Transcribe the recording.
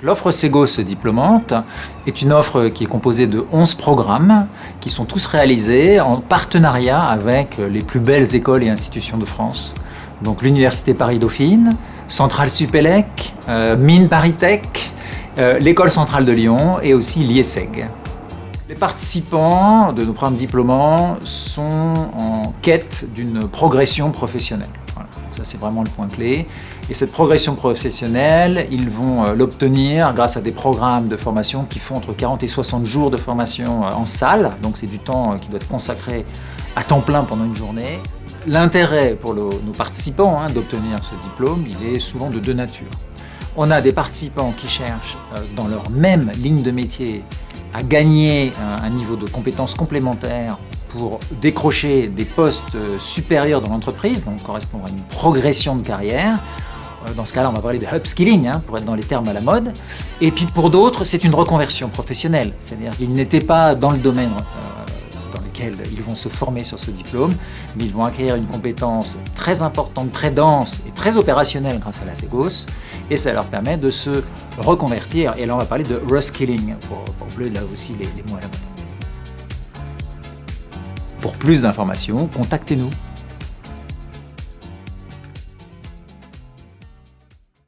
L'offre Segos diplômante est une offre qui est composée de 11 programmes qui sont tous réalisés en partenariat avec les plus belles écoles et institutions de France. Donc l'Université Paris-Dauphine, Centrale Supélec, euh, Mine Paris Tech, euh, l'École Centrale de Lyon et aussi l'IESEG. Les participants de nos programmes diplômants sont en quête d'une progression professionnelle. Ça, c'est vraiment le point clé. Et cette progression professionnelle, ils vont euh, l'obtenir grâce à des programmes de formation qui font entre 40 et 60 jours de formation euh, en salle. Donc, c'est du temps euh, qui doit être consacré à temps plein pendant une journée. L'intérêt pour nos participants hein, d'obtenir ce diplôme, il est souvent de deux natures. On a des participants qui cherchent dans leur même ligne de métier à gagner un niveau de compétences complémentaires pour décrocher des postes euh, supérieurs dans l'entreprise, donc correspondre à une progression de carrière. Euh, dans ce cas-là, on va parler de upskilling, hein, pour être dans les termes à la mode. Et puis pour d'autres, c'est une reconversion professionnelle, c'est-à-dire qu'ils n'étaient pas dans le domaine ils vont se former sur ce diplôme, mais ils vont acquérir une compétence très importante, très dense et très opérationnelle grâce à la Segos, et ça leur permet de se reconvertir. Et là, on va parler de reskilling, pour, pour là aussi les, les mots. Pour plus d'informations, contactez-nous.